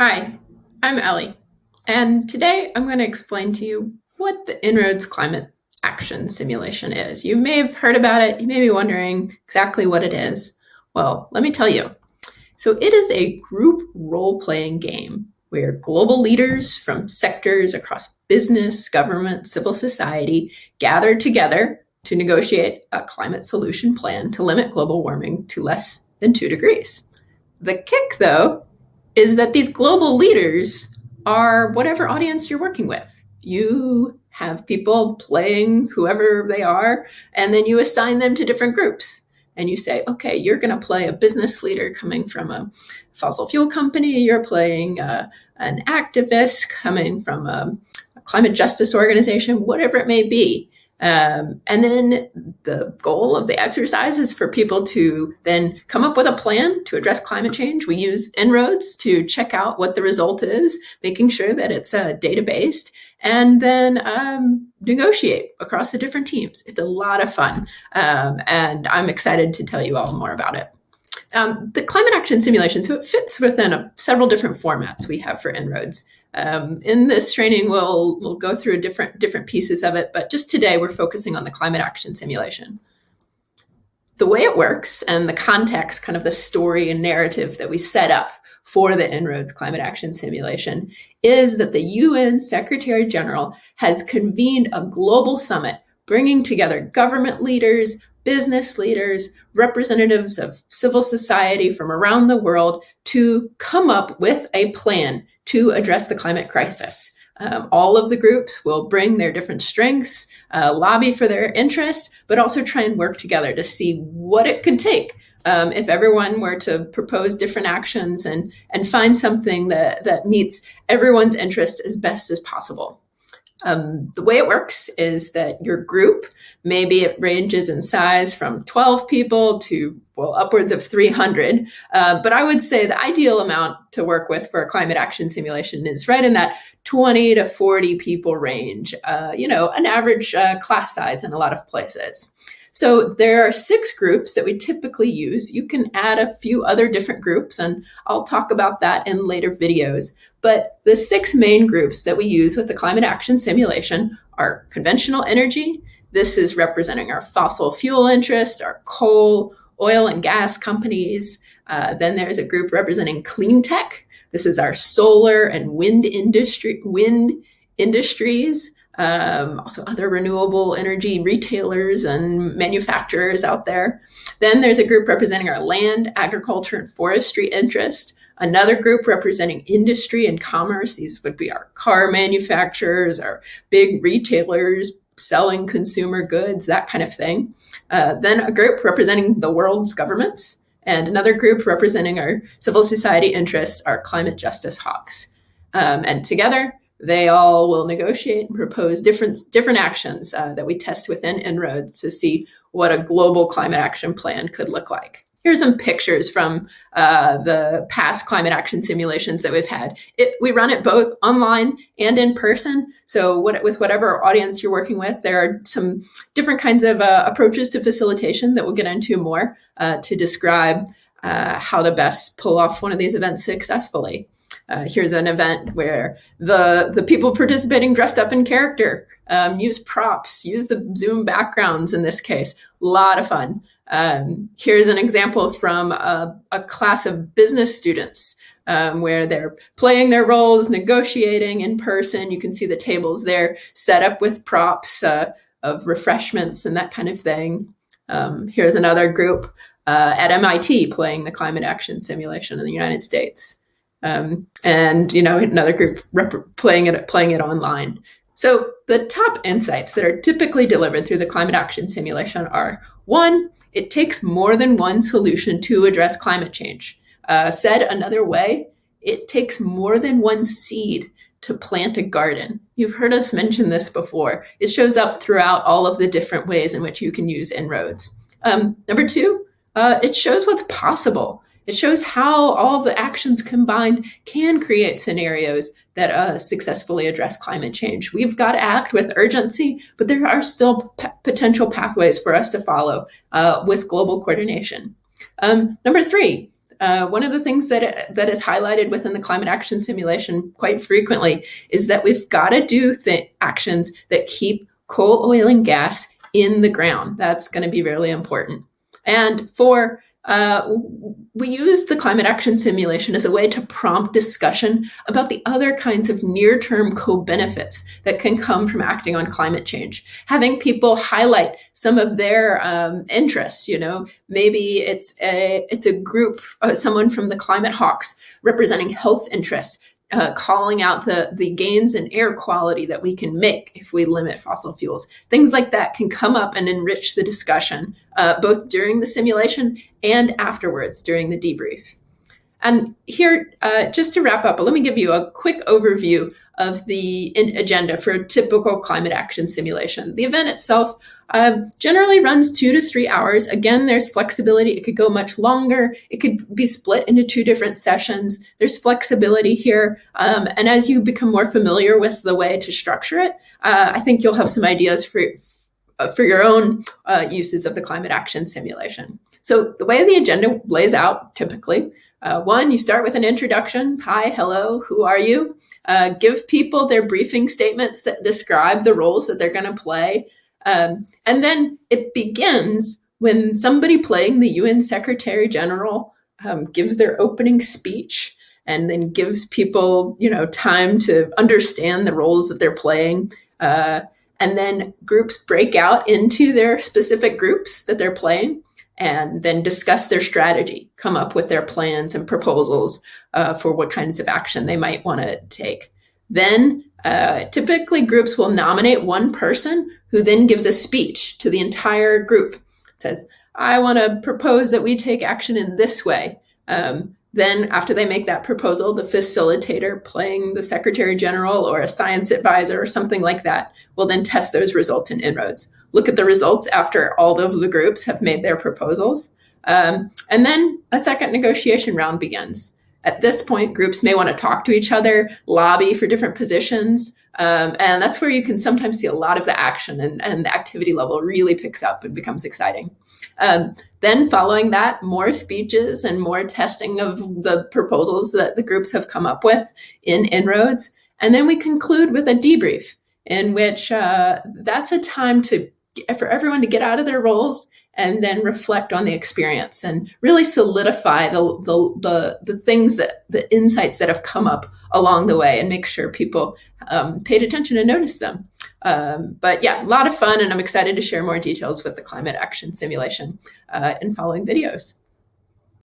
Hi, I'm Ellie, and today I'm going to explain to you what the En-ROADS Climate Action Simulation is. You may have heard about it, you may be wondering exactly what it is. Well, let me tell you. So it is a group role-playing game where global leaders from sectors across business, government, civil society gather together to negotiate a climate solution plan to limit global warming to less than two degrees. The kick, though, is that these global leaders are whatever audience you're working with. You have people playing whoever they are, and then you assign them to different groups. And you say, okay, you're going to play a business leader coming from a fossil fuel company. You're playing uh, an activist coming from a, a climate justice organization, whatever it may be. Um, and then the goal of the exercise is for people to then come up with a plan to address climate change. We use En-ROADS to check out what the result is, making sure that it's uh, data-based, and then um, negotiate across the different teams. It's a lot of fun, um, and I'm excited to tell you all more about it. Um, the climate action simulation, so it fits within a, several different formats we have for En-ROADS. Um, in this training, we'll, we'll go through different, different pieces of it, but just today we're focusing on the climate action simulation. The way it works and the context, kind of the story and narrative that we set up for the En-ROADS climate action simulation is that the UN Secretary General has convened a global summit bringing together government leaders, business leaders, representatives of civil society from around the world to come up with a plan to address the climate crisis. Um, all of the groups will bring their different strengths, uh, lobby for their interests, but also try and work together to see what it could take um, if everyone were to propose different actions and, and find something that, that meets everyone's interest as best as possible. Um, the way it works is that your group, maybe it ranges in size from 12 people to, well, upwards of 300. Uh, but I would say the ideal amount to work with for a climate action simulation is right in that 20 to 40 people range, uh, you know, an average uh, class size in a lot of places. So there are six groups that we typically use. You can add a few other different groups, and I'll talk about that in later videos. But the six main groups that we use with the climate action simulation are conventional energy. This is representing our fossil fuel interest, our coal, oil and gas companies. Uh, then there's a group representing clean tech. This is our solar and wind industry, wind industries um, also other renewable energy retailers and manufacturers out there. Then there's a group representing our land, agriculture, and forestry interest. Another group representing industry and commerce. These would be our car manufacturers, our big retailers selling consumer goods, that kind of thing. Uh, then a group representing the world's governments, and another group representing our civil society interests, our climate justice hawks. Um, and together, they all will negotiate and propose different, different actions uh, that we test within En-ROADS to see what a global climate action plan could look like. Here's some pictures from uh, the past climate action simulations that we've had. It, we run it both online and in person. So what, with whatever audience you're working with, there are some different kinds of uh, approaches to facilitation that we'll get into more uh, to describe uh, how to best pull off one of these events successfully. Uh, here's an event where the the people participating dressed up in character, um, use props, use the Zoom backgrounds in this case. A lot of fun. Um, here's an example from a, a class of business students um, where they're playing their roles, negotiating in person. You can see the tables there set up with props uh, of refreshments and that kind of thing. Um, here's another group uh, at MIT playing the climate action simulation in the United States um, and you know another group playing it playing it online. So the top insights that are typically delivered through the climate action simulation are one, it takes more than one solution to address climate change. Uh, said another way, it takes more than one seed to plant a garden. You've heard us mention this before. It shows up throughout all of the different ways in which you can use En-ROADS. Um, number two, uh, it shows what's possible. It shows how all the actions combined can create scenarios that uh, successfully address climate change. We've got to act with urgency, but there are still potential pathways for us to follow uh, with global coordination. Um, number three, uh, one of the things that that is highlighted within the climate action simulation quite frequently is that we've got to do th- actions that keep coal, oil, and gas in the ground. That's going to be really important. And for uh, we use the climate action simulation as a way to prompt discussion about the other kinds of near-term co-benefits that can come from acting on climate change. Having people highlight some of their um, interests, you know, maybe it's a it's a group, uh, someone from the climate hawks representing health interests uh, calling out the, the gains in air quality that we can make if we limit fossil fuels. Things like that can come up and enrich the discussion, uh, both during the simulation and afterwards during the debrief. And here, uh, just to wrap up, let me give you a quick overview of the agenda for a typical climate action simulation. The event itself uh, generally runs two to three hours. Again, there's flexibility. It could go much longer. It could be split into two different sessions. There's flexibility here. Um, and as you become more familiar with the way to structure it, uh, I think you'll have some ideas for, uh, for your own uh, uses of the climate action simulation. So the way the agenda lays out typically uh, one, you start with an introduction. Hi, hello, who are you? Uh, give people their briefing statements that describe the roles that they're going to play. Um, and then it begins when somebody playing the UN Secretary General um, gives their opening speech and then gives people, you know, time to understand the roles that they're playing. Uh, and then groups break out into their specific groups that they're playing and then discuss their strategy, come up with their plans and proposals uh, for what kinds of action they might want to take. Then uh, typically groups will nominate one person who then gives a speech to the entire group. It says, I want to propose that we take action in this way. Um, then after they make that proposal, the facilitator playing the secretary general or a science advisor or something like that will then test those results in En-ROADS look at the results after all of the groups have made their proposals. Um, and then a second negotiation round begins. At this point, groups may want to talk to each other, lobby for different positions. Um, and that's where you can sometimes see a lot of the action and, and the activity level really picks up and becomes exciting. Um, then following that, more speeches and more testing of the proposals that the groups have come up with in En-ROADS. And then we conclude with a debrief in which uh, that's a time to for everyone to get out of their roles and then reflect on the experience and really solidify the, the, the, the things that the insights that have come up along the way and make sure people um, paid attention and noticed them. Um, but yeah, a lot of fun, and I'm excited to share more details with the climate action simulation uh, in following videos.